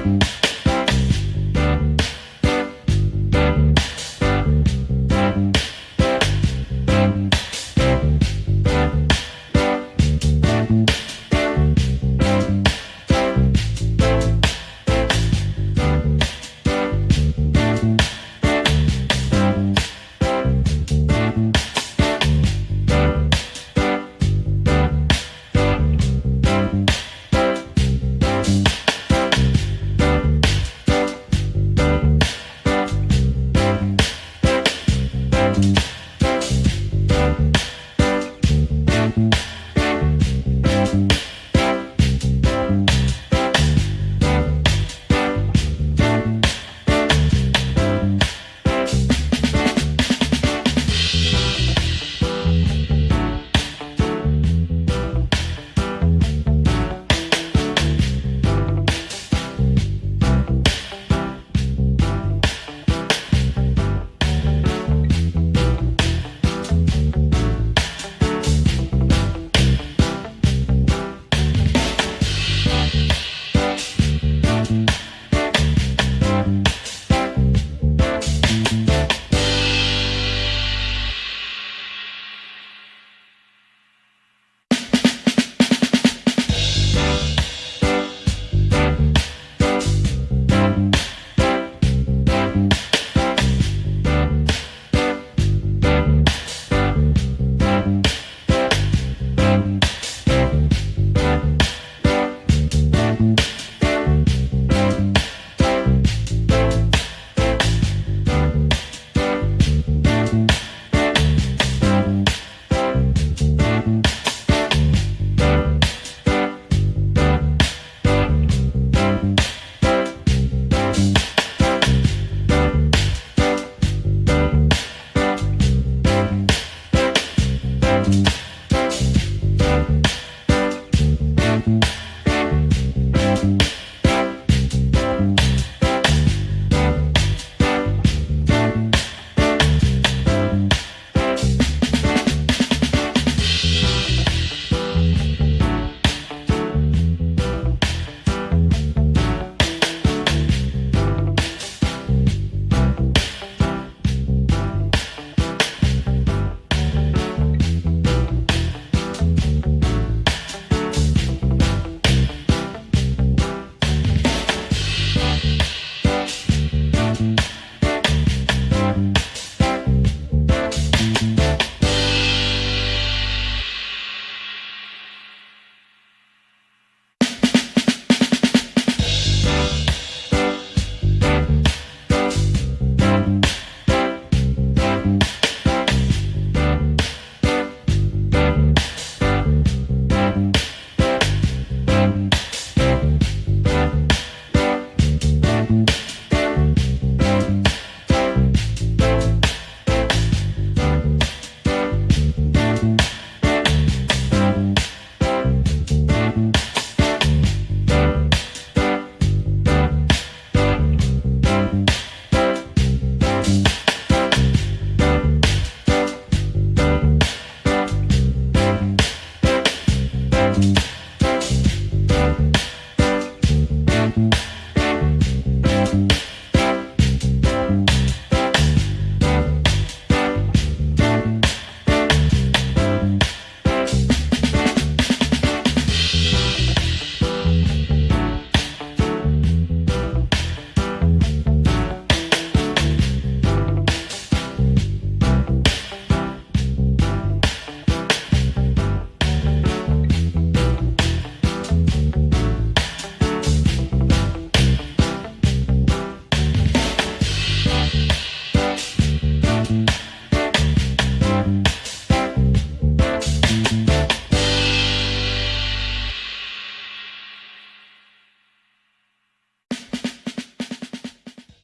Bye.